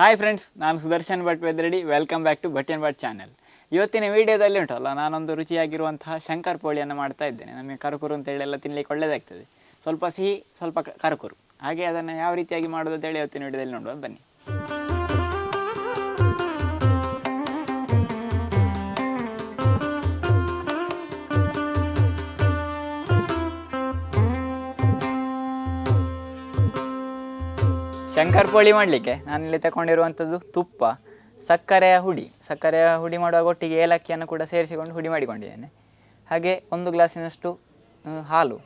Hi friends ನಾನು Sudarshan Bhat ವೆದ್ರೆಡಿ welcome back to and Bhat channel ಇವತ್ತಿನ ವಿಡಿಯೋದಲ್ಲಿ ಉಂಟಲ್ಲ, ನಾನೊಂದು ರುಚಿಯಾಗಿರುವಂತಹ ಶಂಕರ್ ಪೋಳಿಯನ್ನು ಮಾಡ್ತಾ ಇದ್ದೇನೆ. ನಮಗೆ ಅಂತ ಅಂತೇಳಿ ಎಲ್ಲ ತಿನ್ನಲಿಕ್ಕೆ ಒಳ್ಳೆಯದಾಗ್ತದೆ ಸ್ವಲ್ಪ ಸಿಹಿ, ಸ್ವಲ್ಪ ಕರುಕುರು ಕರಕುರು. ಹಾಗೆ ಅದನ್ನು ಯಾವ ರೀತಿಯಾಗಿ ಮಾಡೋದು ಅಂತೇಳಿ ಇವತ್ತಿನ ವಿಡಿಯೋದಲ್ಲಿ ನೋಡುವ, ಬನ್ನಿ. ಶಂಕರ್ ಪೋಳಿ ಮಾಡಲಿಕ್ಕೆ. ನಾನಿಲ್ಲಿ ತಗೊಂಡಿರುವಂಥದ್ದು ತುಪ್ಪ, ಸಕ್ಕರೆಯ ಹುಡಿ. ಸಕ್ಕರೆಯ ಹುಡಿ ಮಾಡುವಾಗ ಒಟ್ಟಿಗೆ ಏಲಕ್ಕಿಯನ್ನು ಕೂಡ ಸೇರಿಸಿಕೊಂಡು ಹುಡಿ ಮಾಡಿಕೊಂಡಿದ್ದೇನೆ. ಹಾಗೆ ಒಂದು ಗ್ಲಾಸಿನಷ್ಟು ಹಾಲು.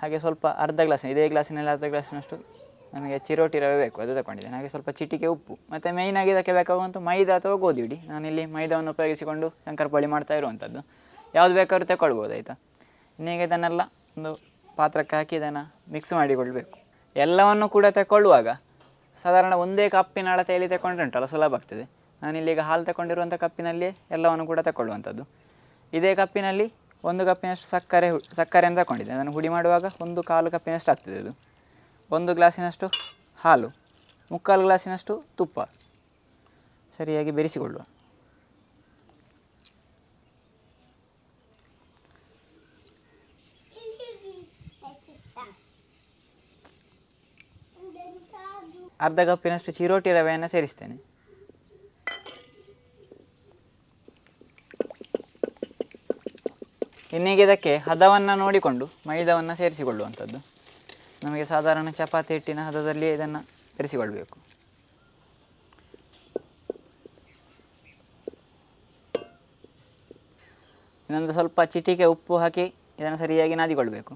ಹಾಗೆ ಸ್ವಲ್ಪ ಅರ್ಧ ಗ್ಲಾಸ್, ಇದೇ ಗ್ಲಾಸಿನಲ್ಲಿ ಅರ್ಧ ಗ್ಲಾಸಿನಷ್ಟು ನಮಗೆ ಚಿರೋಟಿ ರವೆ ಬೇಕು, ಅದು ತಗೊಂಡಿದ್ದೇನೆ ಹಾಗೆ ಸ್ವಲ್ಪ ಚಿಟಿಕೆ ಉಪ್ಪು. ಮತ್ತು ಮೇಯ್ನಾಗಿ ಇದಕ್ಕೆ ಬೇಕಾಗುವಂಥ ಮೈದಾ ಅಥವಾ ಗೋಧಿ ಹಿಡಿ. ನಾನಿಲ್ಲಿ ಮೈದಾವನ್ನು ಉಪಯೋಗಿಸಿಕೊಂಡು ಶಂಕರ್ ಪೋಳಿ ಮಾಡ್ತಾ ಇರುವಂಥದ್ದು ಯಾವುದು ಬೇಕಾದ್ರೂ ತಗೊಳ್ಬೋದು ಆಯಿತಾ? ಇನ್ನೀಗ ಇದನ್ನೆಲ್ಲ ಒಂದು ಪಾತ್ರಕ್ಕೆ ಹಾಕಿ ಇದನ್ನು ಮಿಕ್ಸ್ ಮಾಡಿಕೊಳ್ಬೇಕು. ಎಲ್ಲವನ್ನು ಕೂಡ ತಗೊಳ್ಳುವಾಗ ಸಾಧಾರಣ ಒಂದೇ ಕಪ್ಪಿನ ಅಳತೆಯಲ್ಲಿ ತಗೊಂಡ್ರೆ ಉಂಟಲ್ಲ, ಸುಲಭ ಆಗ್ತದೆ. ಈಗ ಹಾಲು ತಗೊಂಡಿರುವಂಥ ಕಪ್ಪಿನಲ್ಲಿಯೇ ಎಲ್ಲವನ್ನು ಕೂಡ ತಗೊಳ್ಳುವಂಥದ್ದು ಇದೇ ಕಪ್ಪಿನಲ್ಲಿ ಒಂದು ಕಪ್ಪಿನಷ್ಟು ಸಕ್ಕರೆ ಸಕ್ಕರೆ ಅಂತ ತಗೊಂಡಿದ್ದೆ ಅದನ್ನು ಹುಡಿ ಮಾಡುವಾಗ ಒಂದು ಕಾಲು ಕಪ್ಪಿನಷ್ಟು ಆಗ್ತದೆ ಅದು. ಒಂದು ಗ್ಲಾಸಿನಷ್ಟು ಹಾಲು, ಮುಕ್ಕಾಲು ಗ್ಲಾಸಿನಷ್ಟು ತುಪ್ಪ. ಸರಿಯಾಗಿ ಬೆರೆಸಿಕೊಳ್ಳುವ. ಅರ್ಧ ಕಪ್ಪಿನಷ್ಟು ಚಿರೋಟಿ ರವೆಯನ್ನು ಸೇರಿಸ್ತೇನೆ. ಇನ್ನೀಗ ಇದಕ್ಕೆ ಹದವನ್ನು ನೋಡಿಕೊಂಡು ಮೈದವನ್ನು ಸೇರಿಸಿಕೊಳ್ಳುವಂಥದ್ದು. ನಮಗೆ ಸಾಧಾರಣ ಚಪಾತಿ ಹಿಟ್ಟಿನ ಹದದಲ್ಲಿ ಇದನ್ನು ಬೆರೆಸಿಕೊಳ್ಬೇಕು ಇನ್ನೊಂದು ಸ್ವಲ್ಪ ಚಿಟಿಕೆ ಉಪ್ಪು ಹಾಕಿ ಇದನ್ನು ಸರಿಯಾಗಿ ನಾದಿಕೊಳ್ಬೇಕು.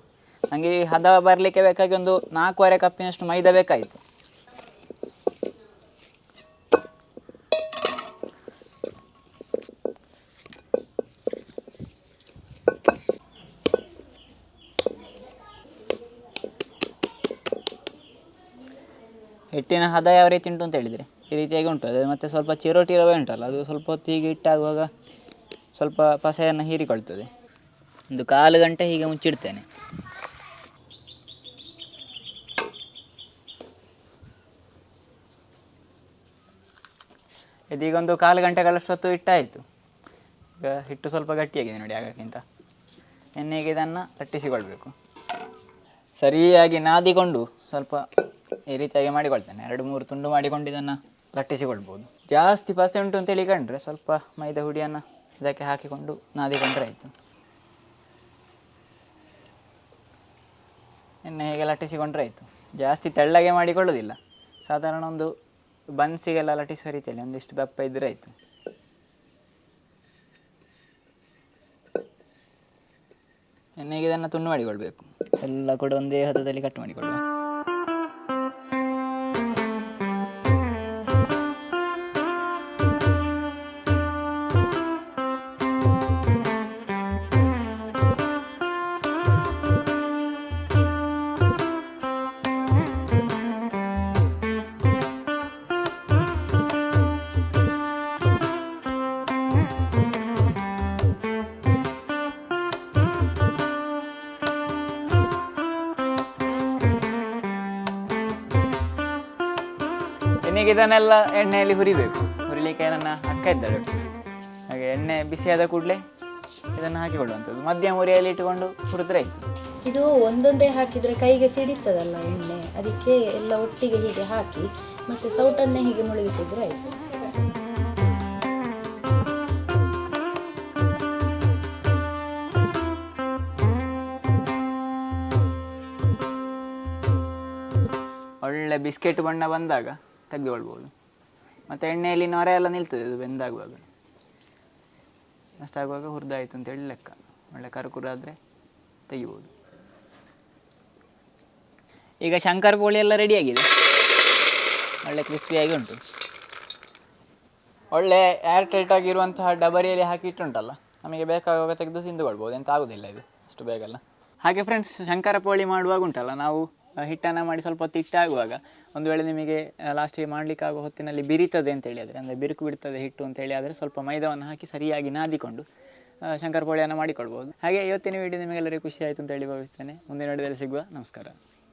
ನನಗೆ ಈ ಹದ ಬರಲಿಕ್ಕೆ ಬೇಕಾಗಿ ಒಂದು ನಾಲ್ಕೂವರೆ ಕಪ್ಪಿನಷ್ಟು ಮೈದಾ ಬೇಕಾಯಿತು. ಹಿಟ್ಟಿನ ಹದ ಯಾವ ರೀತಿ ಉಂಟು ಅಂತ ಹೇಳಿದರೆ. ಈ ರೀತಿಯಾಗಿ ಉಂಟು. ಅದು ಮತ್ತು ಸ್ವಲ್ಪ ಚಿರೋಟಿ ರವೆ ಉಂಟಲ್ಲ, ಅದು ಸ್ವಲ್ಪ ಹೊತ್ತು ಹೀಗೆ ಇಟ್ಟಾಗುವಾಗ ಸ್ವಲ್ಪ ಪಸೆಯನ್ನು ಹೀರಿಕೊಳ್ತದೆ. ಒಂದು ಕಾಲು ಗಂಟೆ ಹೀಗೆ ಮುಚ್ಚಿಡ್ತೇನೆ. ಇದೀಗ ಒಂದು ಕಾಲು ಗಂಟೆಗಳಷ್ಟೊತ್ತು ಇಟ್ಟಾಯಿತು ಈಗ ಹಿಟ್ಟು ಸ್ವಲ್ಪ ಗಟ್ಟಿಯಾಗಿದೆ ನೋಡಿ ಆಗಕ್ಕಿಂತ. ಎಣ್ಣೆಗೆ ಇದನ್ನು ಲಟ್ಟಿಸಿಕೊಳ್ಬೇಕು ಸರಿಯಾಗಿ ನಾದಿಕೊಂಡು ಸ್ವಲ್ಪ ಈ ರೀತಿಯಾಗಿ ಮಾಡಿಕೊಳ್ತೇನೆ. ಎರಡು ಮೂರು ತುಂಡು ಮಾಡಿಕೊಂಡು ಇದನ್ನು ಲಟ್ಟಿಸಿಕೊಳ್ಬೋದು. ಜಾಸ್ತಿ ಪಸೆ ಉಂಟು ಅಂತೇಳಿ ಕಂಡ್ರೆ ಸ್ವಲ್ಪ ಮೈದಾ ಹುಡಿಯನ್ನು ಇದಕ್ಕೆ ಹಾಕಿಕೊಂಡು ನಾದಿಕೊಂಡ್ರೆ ಆಯಿತು. ಎಣ್ಣೆ ಹೇಗೆ ಲಟ್ಟಿಸಿಕೊಂಡ್ರೆ ಆಯಿತು. ಜಾಸ್ತಿ ತೆಳ್ಳಗೆ ಮಾಡಿಕೊಳ್ಳೋದಿಲ್ಲ ಸಾಧಾರಣ ಒಂದು ಬನ್ಸಿಗೆಲ್ಲ ಲಟ್ಟಿಸುವ ರೀತಿಯಲ್ಲಿ ಒಂದಿಷ್ಟು ದಪ್ಪ ಇದ್ದರೆ ಆಯಿತು. ಎಣ್ಣೆಗೆ ಇದನ್ನು ತುಂಡು ಮಾಡಿಕೊಳ್ಬೇಕು. ಎಲ್ಲ ಕೂಡ ಒಂದೇ ಹದದಲ್ಲಿ ಕಟ್ ಮಾಡಿಕೊಳ್ಳುವ. ಎಣ್ಣೆಗೆ ಇದನ್ನೆಲ್ಲ ಎಣ್ಣೆಯಲ್ಲಿ ಹುರಿಬೇಕು. ಹುರಿಲಿಕ್ಕೆ ನನ್ನ ಅಕ್ಕ ಇದ್ದಾಳೆ ಹಾಗೆ ಎಣ್ಣೆ ಬಿಸಿಯಾದ ಕೂಡಲೇ ಇದನ್ನು ಹಾಕಿಕೊಳ್ಳುವಂಥದ್ದು. ಮಧ್ಯಮ ಉರಿಯಲ್ಲಿ ಇಟ್ಟುಕೊಂಡು ಹುರಿದ್ರೆ ಆಯಿತು. ಇದು ಒಂದೊಂದೇ ಹಾಕಿದ್ರೆ ಕೈಗೆ ಸಿಡಿತದಲ್ಲ ಎಣ್ಣೆ? ಅದಕ್ಕೆ ಎಲ್ಲ ಒಟ್ಟಿಗೆ ಹೀಗೆ ಹಾಕಿ ಮತ್ತೆ ಸೌಟನ್ನೇ ಹೀಗೆ ಮುಳುಗಿಸಿದ್ರೆ ಆಯಿತು. ಒಳ್ಳೆ ಬಿಸ್ಕೆಟ್ ಬಣ್ಣ ಬಂದಾಗ ತೆಗೆದುಕೊಳ್ಬೋದು. ಮತ್ತು ಎಣ್ಣೆಯಲ್ಲಿ ನೊರೆ ಎಲ್ಲ ನಿಲ್ತದೆ, ಅದು ಬೆಂದಾಗುವಾಗ. ಅಷ್ಟಾಗುವಾಗ ಹುರಿದಾಯಿತು ಅಂತೇಳಿ ಲೆಕ್ಕ. ಒಳ್ಳೆ ಕರುಕುರಾದರೆ ತೆಗಿಬೋದು. ಈಗ ಶಂಕರ್ ಪೋಳಿ ಎಲ್ಲ ರೆಡಿಯಾಗಿದೆ ಒಳ್ಳೆ ಕ್ರಿಸ್ಪಿಯಾಗಿ ಉಂಟು. ಒಳ್ಳೆ ಏರ್ ಟೈಟ್ ಆಗಿರುವಂತಹ ಡಬರಿಯಲ್ಲಿ ಹಾಕಿ ಇಟ್ಟುಂಟಲ್ಲ? ನಮಗೆ ಬೇಕಾಗುವಾಗ ತೆಗೆದು ತಿಂದುಕೊಳ್ಬೋದು. ಎಂತ ಆಗೋದಿಲ್ಲ ಇದು, ಅಷ್ಟು ಬೇಗಲ್ಲ. ಹಾಗೆ ಫ್ರೆಂಡ್ಸ್ ಶಂಕರ ಪೋಳಿ ಮಾಡುವಾಗ ಉಂಟಲ್ಲ, ನಾವು ಹಿಟ್ಟನ್ನು ಮಾಡಿ ಸ್ವಲ್ಪ ಹೊತ್ತು ಆಗುವಾಗ ಒಂದು ವೇಳೆ ನಿಮಗೆ ಲಾಸ್ಟಿಗೆ ಮಾಡಲಿಕ್ಕಾಗೋ ಹೊತ್ತಿನಲ್ಲಿ ಬಿರಿತದೆ ಅಂತೇಳಿ ಆದರೆ ಅಂದರೆ ಬಿರುಕು ಬಿಡ್ತದೆ ಹಿಟ್ಟು ಅಂತೇಳಿ ಆದರೆ ಸ್ವಲ್ಪ ಮೈದಾವನ್ನು ಹಾಕಿ ಸರಿಯಾಗಿ ನಾದಿಕೊಂಡು ಶಂಕರ್ ಪೋಳಿಯನ್ನು ಮಾಡಿಕೊಳ್ಬೋದು ಹಾಗೆ ಇವತ್ತಿನ ವೀಡಿಯೋ ನಿಮಗೆಲ್ಲರಿಗೂ ಖುಷಿ ಆಯಿತು ಅಂತೇಳಿ ಭಾವಿಸ್ತೇನೆ. ಮುಂದಿನ ವಿಡಿಯೋದಲ್ಲಿ ಸಿಗುವ ನಮಸ್ಕಾರ.